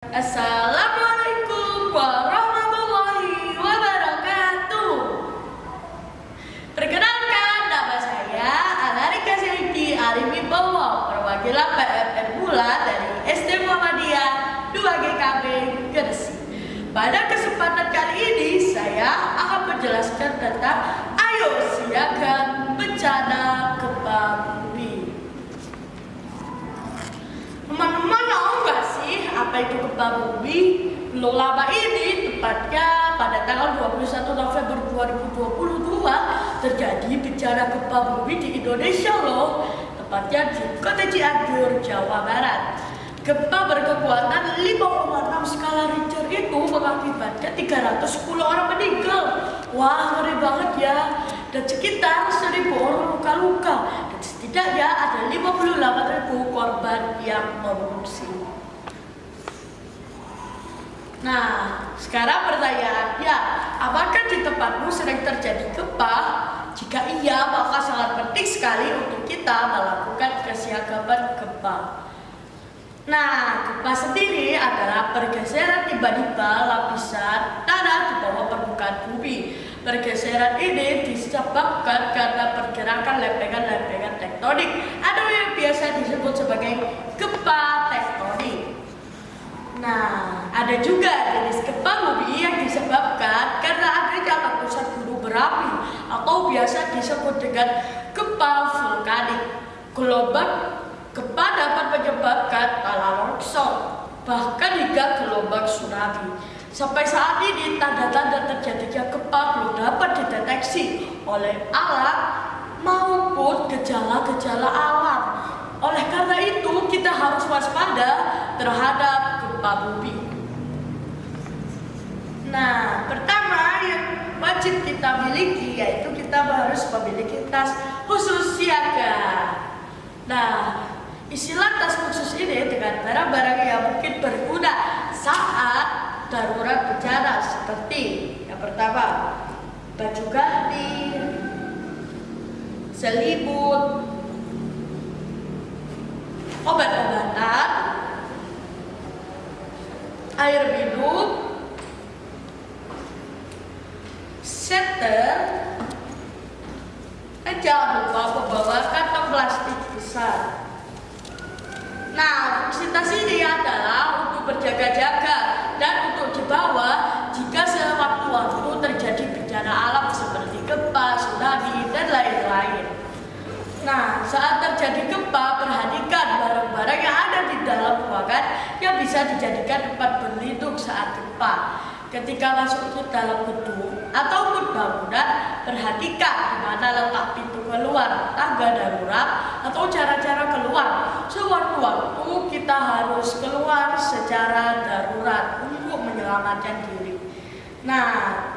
Assalamualaikum warahmatullahi wabarakatuh. Perkenalkan nama saya Alarika Seliti Arimi Bowo, perwakilan PMN Mula dari SD Muhammadiyah 2 GKB Gresik. Pada kesempatan kali ini saya akan menjelaskan tentang Ayo Siaga Bencana itu bumi? Belum lama ini, tepatnya pada tanggal 21 November 2022 terjadi bencana gempa bumi di Indonesia loh. Tepatnya di Kota Cianjur, Jawa Barat. Gempa berkekuatan 5,6 skala Richter itu mengakibatkan 310 orang meninggal. Wah, ngeri banget ya. Dan sekitar 1000 orang luka-luka. Dan setidaknya ada 58.000 korban yang mengungsi. Nah, sekarang pertanyaannya, apakah di tempatmu sering terjadi gempa? Jika iya, maka sangat penting sekali untuk kita melakukan kesiagapan gempa. Nah, gempa sendiri adalah pergeseran tiba-tiba lapisan tanah di bawah permukaan bumi. Pergeseran ini disebabkan karena pergerakan lempengan-lempengan tektonik atau yang biasa disebut sebagai gempa ada juga jenis gempa bumi yang disebabkan karena adanya letusan gunung berapi atau biasa disebut dengan gempa vulkanik. Gelombang gempa dapat menyebabkan tanah longsor, bahkan hingga gelombang tsunami. Sampai saat ini tanda-tanda terjadinya gempa belum dapat dideteksi oleh alat maupun gejala-gejala alam. Oleh karena itu kita harus waspada terhadap gempa bumi. Nah, pertama yang wajib kita miliki yaitu kita harus memiliki tas khusus siaga. Nah, istilah tas khusus ini dengan barang-barang yang mungkin berguna saat darurat bencana seperti yang pertama baju ganti, selimut, obat-obatan, air minum, dan jangan lupa membawa kantong plastik besar. Nah, fungsi tas ini adalah untuk berjaga-jaga dan untuk dibawa jika sewaktu-waktu terjadi bencana alam seperti gempa, tsunami, dan lain-lain. Nah, saat terjadi gempa, perhatikan barang-barang yang ada di dalam ruangan yang bisa dijadikan tempat berlindung saat gempa. Ketika masuk ke dalam gedung ataupun bangunan, perhatikan di mana letak pintu keluar, tangga darurat, atau cara-cara keluar. Sewaktu-waktu kita harus keluar secara darurat untuk menyelamatkan diri. Nah,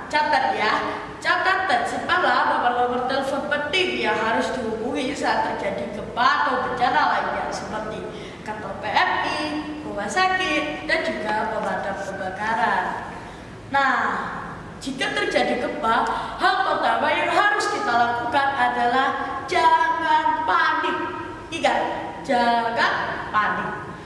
catat ya, catat simpanlah nomor-nomor telepon penting yang harus dihubungi saat terjadi gempa atau bencana lainnya seperti kantor PMI, rumah sakit, dan juga pemadam kebakaran. Nah, jika terjadi gempa, hal pertama yang harus kita lakukan adalah jangan panik. Ingat, jangan panik.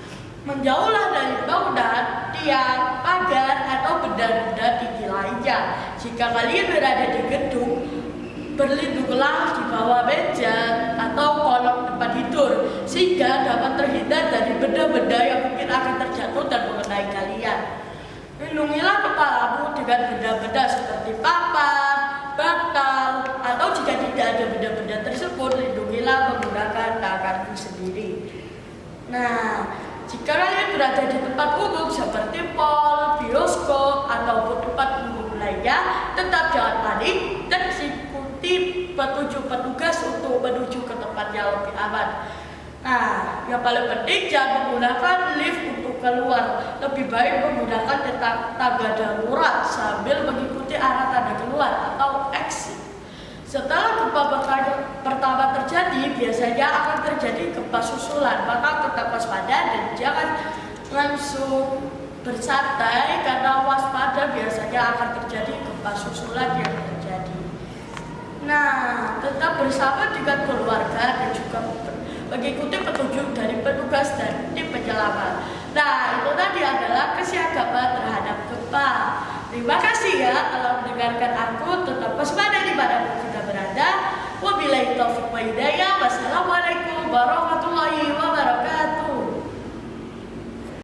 Menjauhlah dari bangunan, tiang, pagar, atau benda-benda tinggi lainnya. Jika kalian berada di gedung, berlindunglah di bawah meja atau kolong tempat tidur sehingga dapat terhindar dari benda-benda yang mungkin akan terjatuh dan mengenai kalian. Lindungilah kepalamu dengan benda-benda seperti papan, bantal, atau jika tidak ada benda-benda tersebut, lindungilah menggunakan tanganmu sendiri. Nah, jika kalian berada di tempat umum seperti mall, bioskop, ataupun tempat umum lainnya, tetap jangan panik dan ikuti petunjuk petugas untuk menuju ke tempat yang lebih aman. Nah, yang paling penting jangan menggunakan lift untuk keluar. Lebih baik menggunakan tangga darurat sambil mengikuti arah tanda keluar atau exit. Setelah gempa pertama terjadi, biasanya akan terjadi gempa susulan. Maka tetap waspada dan jangan langsung bersantai karena waspada biasanya akan terjadi gempa susulan yang terjadi. Nah, tetap bersama dengan keluarga dan juga mengikuti petunjuk dari petugas dan tim penyelamat. Nah, itu tadi adalah kesiagapan terhadap gempa. Terima kasih ya telah mendengarkan aku. Tetap waspada di mana pun kita berada. Wabillahi taufiq wa hidayah. Wassalamualaikum warahmatullahi wabarakatuh.